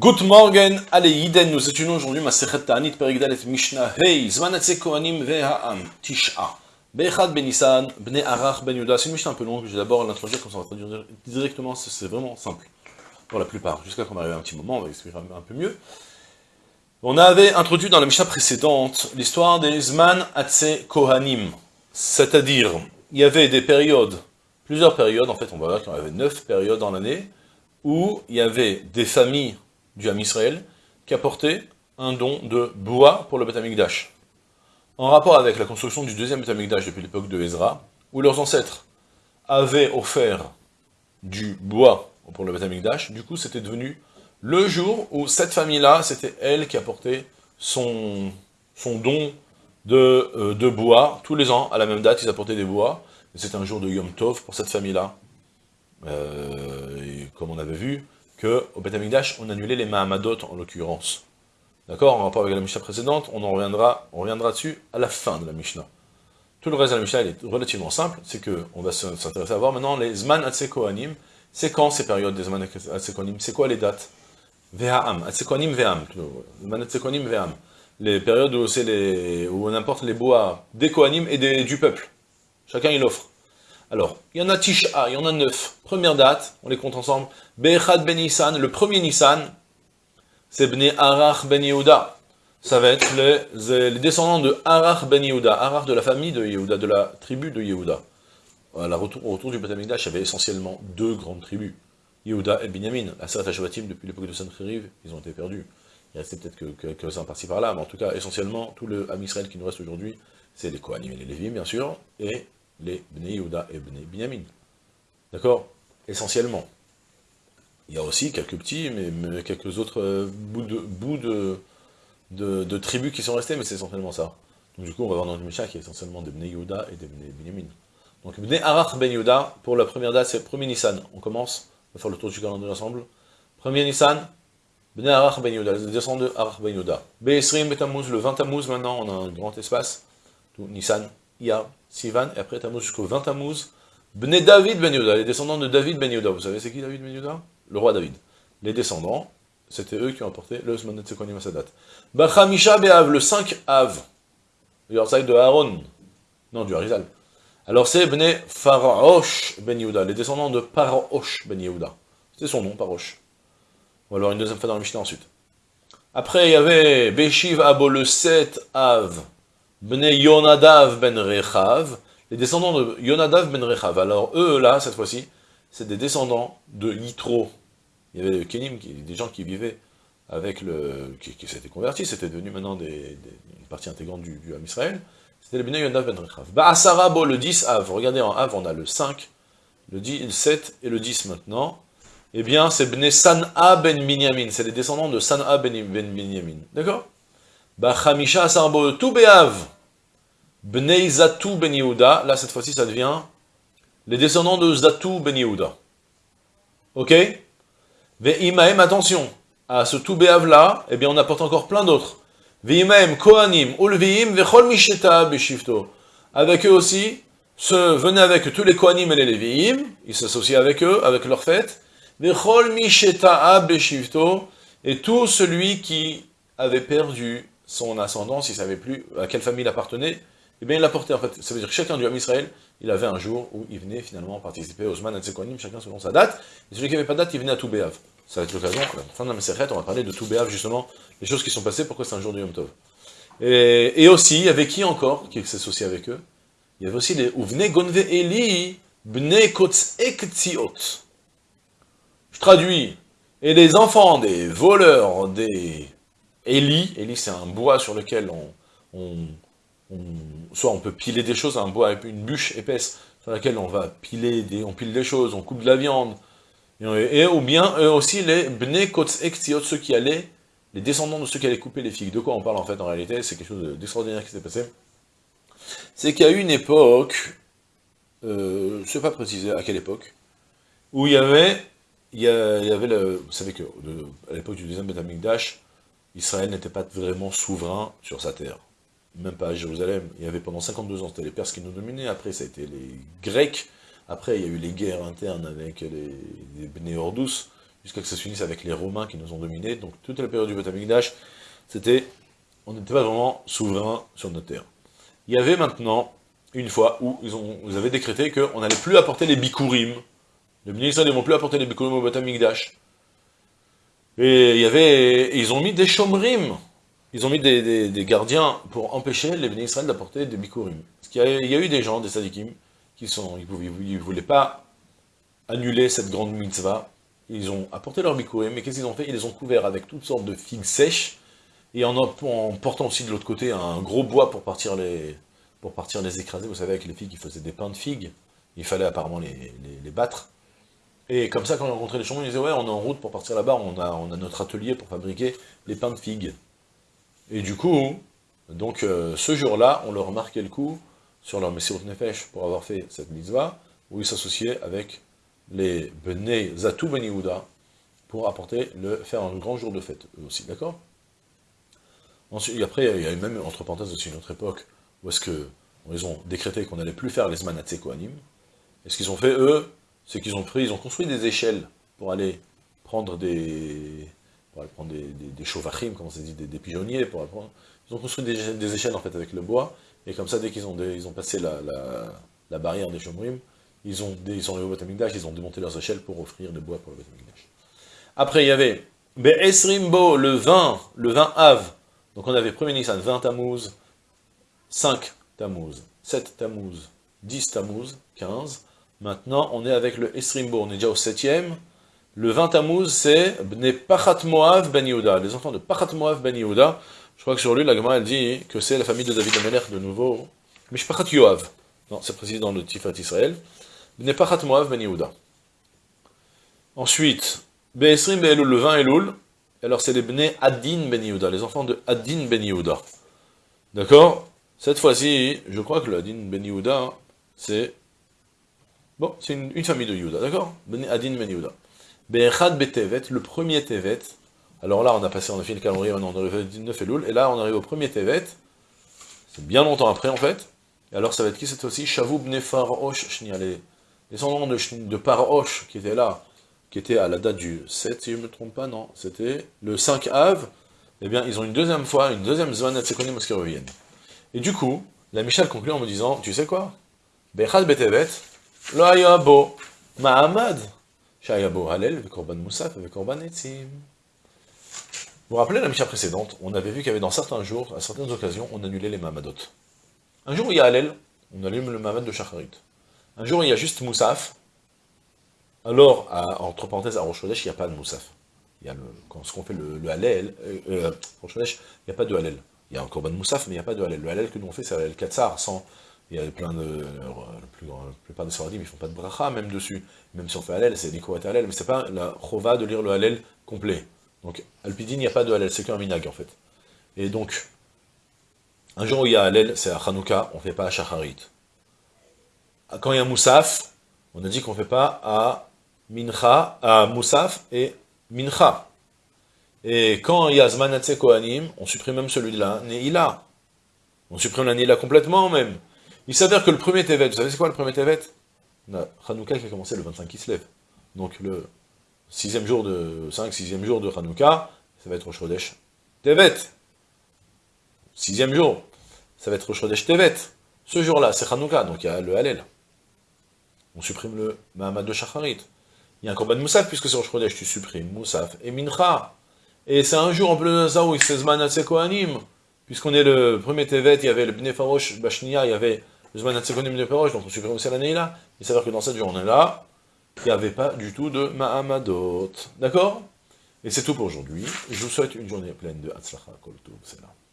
Good morning, allez, Yiden, nous étudions aujourd'hui ma Sechet Ta'anit Perigdal et Mishnah Hey, Zmanatse Kohanim Ve'ha'am, Tish'a, Be'echad Benissan, Bne Arach Ben Yuda. C'est une Mishnah un peu longue, je vais d'abord l'introduire comme ça on va traduire directement, c'est vraiment simple, pour la plupart, jusqu'à qu'on arrive à un petit moment, on va expliquer un peu mieux. On avait introduit dans la Mishnah précédente l'histoire des Zman Atse Kohanim, c'est-à-dire, il y avait des périodes, plusieurs périodes, en fait on va voir qu'il y avait neuf périodes dans l'année, où il y avait des familles du Ham Israël, qui apportait un don de bois pour le Beth Amikdash. En rapport avec la construction du deuxième Beth Amikdash depuis l'époque de Ezra, où leurs ancêtres avaient offert du bois pour le Beth Amikdash, du coup c'était devenu le jour où cette famille-là, c'était elle qui apportait son, don de, euh, de, bois, tous les ans, à la même date, ils apportaient des bois, c'était un jour de Yom Tov pour cette famille-là. Euh, comme on avait vu, qu'au Beth Amikdash, on annulait les Mahamadot en l'occurrence. D'accord En rapport avec la Mishnah précédente, on en reviendra, on dessus à la fin de la Mishnah. Tout le reste de la Mishnah est relativement simple, c'est que on va s'intéresser à voir maintenant les Zman Atsekoanim, c'est quand ces périodes des Zman Atsekoanim, c'est quoi les dates? Ve'am, Atsekoanim Ve'am, Zman Atsekoanim Ve'am. Les périodes où les, où on importe les bois des Kohanim et des, du peuple. Chacun il offre. Alors, il y en a Tisha, il y en a neuf. Première date, on les compte ensemble. Be'echad ben Nissan, le premier Nissan, c'est Bnei Arach ben Yehuda. Ça va être les, descendants de Arach ben Yehuda. Arach de la famille de Yehuda, de la tribu de Yehuda. Retour, au retour du Beth il y avait essentiellement deux grandes tribus. Yehuda et Binyamin. La Seret HaShavatim, depuis l'époque de Sancheriv, ils ont été perdus. Il restait peut-être que, que, que par-ci par-là, mais en tout cas, essentiellement, tout le Ham qui nous reste aujourd'hui, c'est les Kohanim et les Lévim, bien sûr, et les Bnei Yehuda et Bnei Binyamin. D'accord? Essentiellement. Il y a aussi quelques petits, mais, quelques autres euh, bouts, de, tribus qui sont restés, mais c'est essentiellement ça. Donc du coup, on va voir dans le Mishnah qui est essentiellement des Bnei Yehuda et des Bnei Binyamin. Donc Bnei Arach Ben Yehuda, pour la première date, c'est premier Nissan. On commence, on va faire le tour du calendrier ensemble. Premier Nissan, Bnei Arach Ben Yehuda, les descendants de Arach Ben Yehuda. Be'esrim Betamuz, le 20 Tammuz maintenant, on a un grand espace. Tout, Nissan, Iyar, Sivan, et après Tammuz jusqu'au 20 Tammuz, Bnei David Ben Yehuda, les descendants de David Ben Yehuda. Vous savez c'est qui David Ben Yehuda? Le roi David. Les descendants, c'était eux qui ont apporté le Zmanet Sekonim à sa date. Bachamisha Be'av, le 5 Av, le de Aaron, non, du Harizal. Alors c'est Bnei Pharaosh Ben Yehuda, les descendants de Parosh Ben Yehuda. C'est son nom, Parosh. Va voir une deuxième fois dans le Mishnah ensuite. Après, il y avait Beshiv Abo, le 7 Av, Bnei Yonadav ben Rechav, les descendants de Yonadav ben Rechav. Alors eux, là, cette fois-ci, c'est des descendants de Yitro. Il y avait Kenim, des gens qui vivaient avec le... qui, s'étaient convertis, c'était devenu maintenant des, une partie intégrante du, du Ham Israël. C'était les Bnei Yonadav ben Rechav. Ba'asarabo, le 10 Av. Regardez, en Av, on a le 5, le, 10, le 7 et le 10 maintenant. Eh bien, c'est Bnei San'a ben Binyamin. C'est les descendants de San'a ben, ben. D'accord? Bachamisha Asarbo, tout Be'av. Bnei Zatu ben Yehuda, là cette fois-ci ça devient les descendants de Zatu ben. Ok? Ve'imaem, attention, à ce Toubeav là, eh bien on apporte encore plein d'autres. Ve'imaem, Kohanim, Ulviim, Vechol Misheta Beshifto. Avec eux aussi, se, venez avec tous les Kohanim et les Leviim, ils s'associent avec eux, avec leur fête. Vechol Misheta Beshifto, et tout celui qui avait perdu son ascendance, il ne savait plus à quelle famille il appartenait, et eh bien il l'a porté en fait. Ça veut dire que chacun du Ham Israël, il avait un jour où il venait finalement participer aux Zman et chacun selon sa date. Et celui qui n'avait pas de date, il venait à Toubéav. Ça va être l'occasion, à fin de la Meseret, on va parler de Toubéav justement, les choses qui sont passées, pourquoi c'est un jour du Yom Tov. Et, et aussi, avait qui encore qui s'associait avec eux? Il y avait aussi les Ouvne Gonve Eli, Bne Kotz Ektziot. Je traduis. Et les enfants des voleurs des Eli, Eli c'est un bois sur lequel on soit on peut piler des choses, un bois, une bûche épaisse sur laquelle on va piler des, on pile des choses, on coupe de la viande, et, ou bien aussi les bne kotz ceux qui allaient, les descendants de ceux qui allaient couper les figues. De quoi on parle en fait en réalité C'est quelque chose d'extraordinaire qui s'est passé. C'est qu'il y a eu une époque, euh, je ne sais pas préciser à quelle époque, où il y avait, il y, avait le, vous savez que à l'époque du deuxième Betamikdash, Israël n'était pas vraiment souverain sur sa terre même pas à Jérusalem, il y avait pendant 52 ans, c'était les Perses qui nous dominaient, après ça a été les Grecs, après il y a eu les guerres internes avec les, les Bnei jusqu'à que ça se finisse avec les Romains qui nous ont dominés. Donc toute la période du Batamikdash, c'était, on n'était pas vraiment souverain sur notre terre. Il y avait maintenant une fois où ils, ont, avaient décrété qu'on n'allait plus apporter les bikurim. Les ministres ne vont plus apporter les bikurim au Batamikdash. Et il y avait, ils ont mis des chomrim. Ils ont mis des, gardiens pour empêcher les bénis d'apporter des bikurim. Il y, a, eu des gens, des sadikim, qui sont, ils ne voulaient pas annuler cette grande mitzvah. Ils ont apporté leur bikurim, mais qu'est-ce qu'ils ont fait? Ils les ont couverts avec toutes sortes de figues sèches, et en, en portant aussi de l'autre côté un gros bois pour partir les, pour partir les écraser. Vous savez, avec les figues, ils faisaient des pains de figues. Il fallait apparemment les, battre. Et comme ça, quand on rencontrait les chambres, ils disaient « Ouais, on est en route pour partir là-bas, on a, on a notre atelier pour fabriquer les pains de figues. » Et du coup, donc euh, ce jour-là, on leur marquait le coup sur leur Messirut Nefesh pour avoir fait cette mitzvah, où ils s'associaient avec les Bnei Zatou Ben pour apporter le, faire un grand jour de fête, eux aussi, d'accord? Ensuite, après, il y a eu même, entre parenthèses, aussi une autre époque, où est-ce que ils ont décrété qu'on n'allait plus faire les Zmanatse Kohanim. Et ce qu'ils ont fait, eux, c'est qu'ils ont pris, ils ont construit des échelles pour aller prendre des, pour aller prendre des, des, chauvachim, comment ça dit, des, pigeonniers, pour prendre, ils ont construit des, échelles, en fait, avec le bois, et comme ça, dès qu'ils ont, ont passé la, la, barrière des chomrim, ils ont, ils sont arrivés au Batamikdash, ils ont démonté leurs échelles pour offrir le bois pour le Batamikdash. Après, il y avait Be'esrimbo, le 20, le 20 Av, donc on avait premier Nissan, 20 Tammuz, 5 Tammuz, 7 Tammuz, 10 Tammuz, 15. Maintenant, on est avec le Esrimbo, on est déjà au 7e. Le 20 Tammuz, c'est Bne Pachat Moav Ben les enfants de Pachat Moav Ben. Je crois que sur lui, la elle dit que c'est la famille de David Ameler de nouveau. Mishpachat Yoav. Non, c'est précisé dans le Tifat Israël. Bne Pachat Moav Ben Yehuda. Ensuite, Be'esrim Be'elul, le 20 Elul. Alors, c'est les Bne Adin Ben les enfants de Adin Ben. D'accord? Cette fois-ci, je crois que le Adin Ben c'est... Bon, c'est une, famille de Yehuda, d'accord Adin Ben Yehuda. Be'echad Betevet, le premier Tevet. Alors là, on a passé, on a fait le calendrier, maintenant on au 19 Elul, et là, on arrive au premier Tevet. C'est bien longtemps après, en fait. Et alors, ça va être qui cette fois-ci Shavub Nefarosh Shniale. Les noms de, de Parosh qui étaient là, qui étaient à la date du 7, si je ne me trompe pas, non, c'était le 5 Av. Eh bien, ils ont une deuxième fois, une deuxième Zvanat Sekonim qui reviennent. Et du coup, la Michel conclut en me disant, tu sais quoi Bechad betevet, lo ayabo, ma'amad, shayabo halel, vekorban moussaf, vekorban etzim. Vous vous rappelez la Mishnah précédente, on avait vu qu'il y avait dans certains jours, à certaines occasions, on annulait les Mahamadot. Un jour, il y a Halel, on allume le Mahamad de Shacharit. Un jour, il y a juste Moussaf. Alors, entre parenthèses, à Rosh il n'y a pas de Moussaf. Il y a le, quand on fait le, le Halel, euh, euh il n'y a pas de Halel. Il y a un Korban Moussaf, mais il n'y a pas de Halel. Le Halel que nous on fait, c'est Halel Katsar, sans... Il y a plein de... La, plus, plupart des Saradim, ils font pas de bracha même dessus. Même si on fait Halel, c'est Nikoat Halel, mais c'est pas la Chova de lire le Halel complet. Donc, Alpidin, il n'y a pas de Halel, c'est qu'un minag, en fait. Et donc, un jour où il y a Halel, c'est à Hanouka, on ne fait pas à Shacharit. Quand il y a Moussaf, on a dit qu'on ne fait pas à Mincha, à Moussaf et Mincha. Et quand il y a Zmanatse Kohanim, on supprime même celui-là, Neila. On supprime la Neila complètement même. Il s'avère que le premier Tevet, vous savez c'est quoi le premier Tevet? Hanouka qui a commencé le 25 qui se lève. Donc le sixième jour de 5, sixième jour de Hanouka, ça va être Rosh Tevet. Sixième jour, ça va être Rosh Tevet. Ce jour-là, c'est Hanouka, donc il y a le Halel. On supprime le Mahamad de Shacharit. Il y a un Korban Moussaf, puisque c'est Rosh tu supprimes Moussaf et Mincha. Et c'est un jour en plein où il se Kohanim, puisqu'on est le premier Tevet, il y avait le Bnei Farosh Bashnia, il y avait Farosh, donc on supprime aussi l'année là. Il s'avère que dans cette journée-là, il n'y avait pas du tout de Mahamadot. D'accord? Et c'est tout pour aujourd'hui. Je vous souhaite une journée pleine de Hatzlacha Kol là.